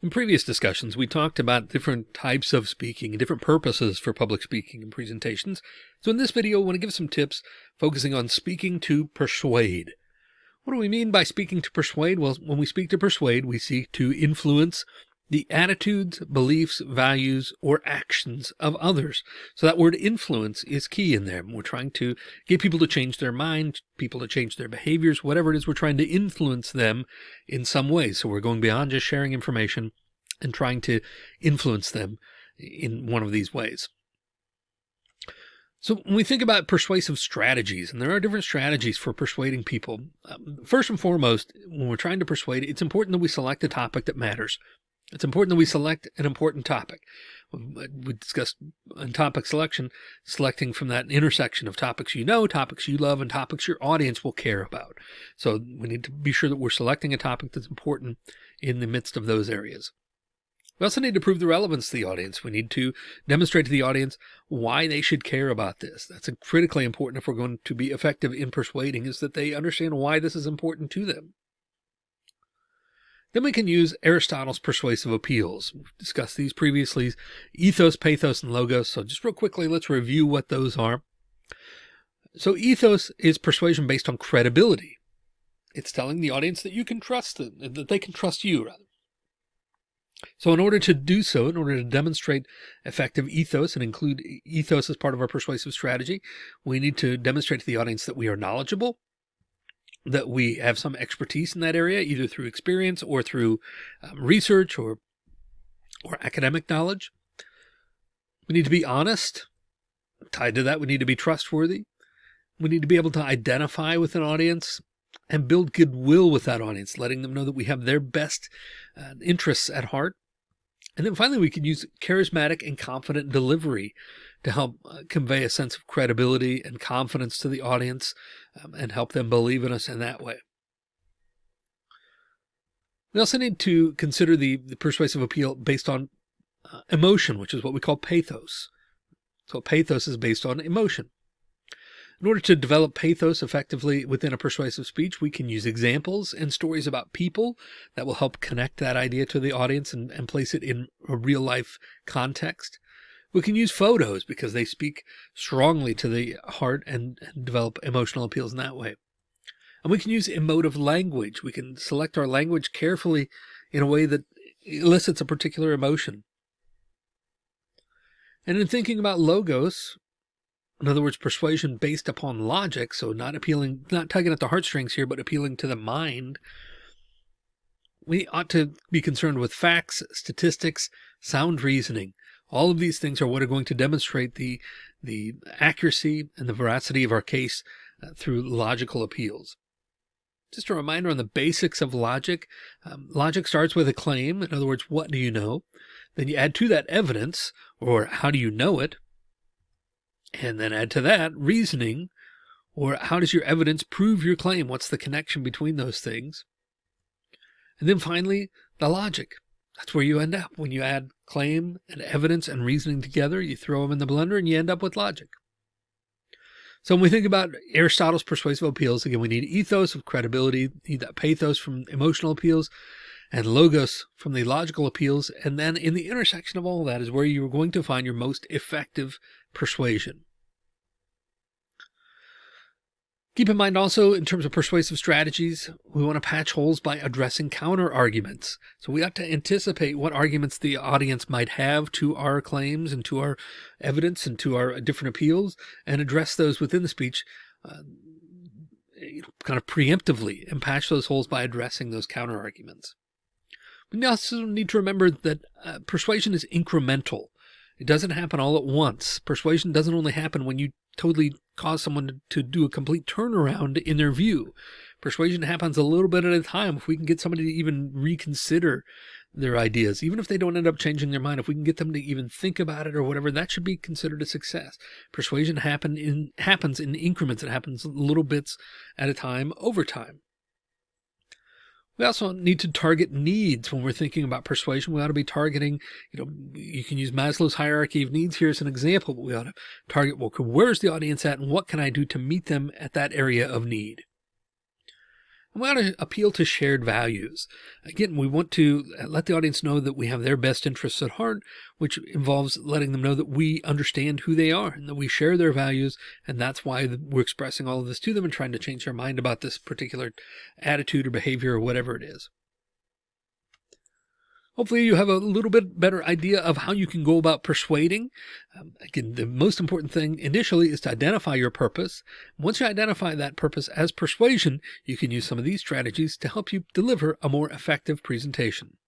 In previous discussions, we talked about different types of speaking and different purposes for public speaking and presentations. So in this video, I want to give some tips focusing on speaking to persuade. What do we mean by speaking to persuade? Well, when we speak to persuade, we seek to influence the attitudes, beliefs, values, or actions of others. So that word influence is key in there. We're trying to get people to change their mind, people to change their behaviors, whatever it is, we're trying to influence them in some way. So we're going beyond just sharing information and trying to influence them in one of these ways. So when we think about persuasive strategies, and there are different strategies for persuading people, um, first and foremost, when we're trying to persuade, it's important that we select a topic that matters. It's important that we select an important topic. We uh, discussed in uh, topic selection, selecting from that intersection of topics you know, topics you love, and topics your audience will care about. So we need to be sure that we're selecting a topic that's important in the midst of those areas. We also need to prove the relevance to the audience. We need to demonstrate to the audience why they should care about this. That's critically important if we're going to be effective in persuading is that they understand why this is important to them. Then we can use Aristotle's persuasive appeals. We've discussed these previously, ethos, pathos, and logos. So just real quickly, let's review what those are. So ethos is persuasion based on credibility. It's telling the audience that you can trust them, that they can trust you rather. So in order to do so, in order to demonstrate effective ethos and include ethos as part of our persuasive strategy, we need to demonstrate to the audience that we are knowledgeable, that we have some expertise in that area, either through experience or through um, research or, or academic knowledge. We need to be honest. Tied to that, we need to be trustworthy. We need to be able to identify with an audience and build goodwill with that audience, letting them know that we have their best uh, interests at heart. And then finally, we can use charismatic and confident delivery to help uh, convey a sense of credibility and confidence to the audience um, and help them believe in us in that way. We also need to consider the, the persuasive appeal based on uh, emotion, which is what we call pathos. So pathos is based on emotion. In order to develop pathos effectively within a persuasive speech, we can use examples and stories about people that will help connect that idea to the audience and, and place it in a real life context. We can use photos because they speak strongly to the heart and, and develop emotional appeals in that way. And we can use emotive language. We can select our language carefully in a way that elicits a particular emotion. And in thinking about logos, in other words, persuasion based upon logic, so not appealing, not tugging at the heartstrings here, but appealing to the mind, we ought to be concerned with facts, statistics, sound reasoning, all of these things are what are going to demonstrate the, the accuracy and the veracity of our case uh, through logical appeals. Just a reminder on the basics of logic. Um, logic starts with a claim. In other words, what do you know? Then you add to that evidence, or how do you know it? And then add to that reasoning, or how does your evidence prove your claim? What's the connection between those things? And then finally, the logic. That's where you end up when you add claim and evidence and reasoning together. You throw them in the blender and you end up with logic. So when we think about Aristotle's persuasive appeals, again, we need ethos of credibility, need that pathos from emotional appeals, and logos from the logical appeals. And then in the intersection of all that is where you're going to find your most effective persuasion. Keep in mind also in terms of persuasive strategies, we want to patch holes by addressing counter arguments. So we ought to anticipate what arguments the audience might have to our claims and to our evidence and to our different appeals and address those within the speech uh, kind of preemptively and patch those holes by addressing those counter arguments. We also need to remember that uh, persuasion is incremental. It doesn't happen all at once. Persuasion doesn't only happen when you totally cause someone to do a complete turnaround in their view. Persuasion happens a little bit at a time. If we can get somebody to even reconsider their ideas, even if they don't end up changing their mind, if we can get them to even think about it or whatever, that should be considered a success. Persuasion happen in, happens in increments. It happens little bits at a time over time. We also need to target needs when we're thinking about persuasion. We ought to be targeting, you know, you can use Maslow's hierarchy of needs here as an example, but we ought to target, well, where's the audience at and what can I do to meet them at that area of need? We want to appeal to shared values. Again, we want to let the audience know that we have their best interests at heart, which involves letting them know that we understand who they are and that we share their values. And that's why we're expressing all of this to them and trying to change their mind about this particular attitude or behavior or whatever it is. Hopefully you have a little bit better idea of how you can go about persuading. Um, again, the most important thing initially is to identify your purpose. Once you identify that purpose as persuasion, you can use some of these strategies to help you deliver a more effective presentation.